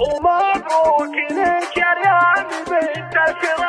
ومبروك لك يا ريان بنت الفراق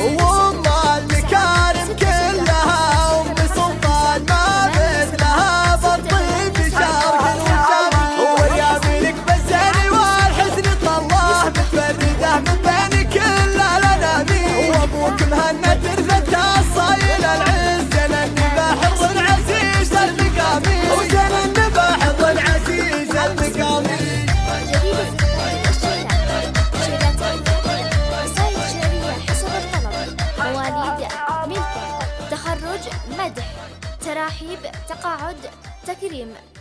Oh, ترحيب تقاعد تكريم.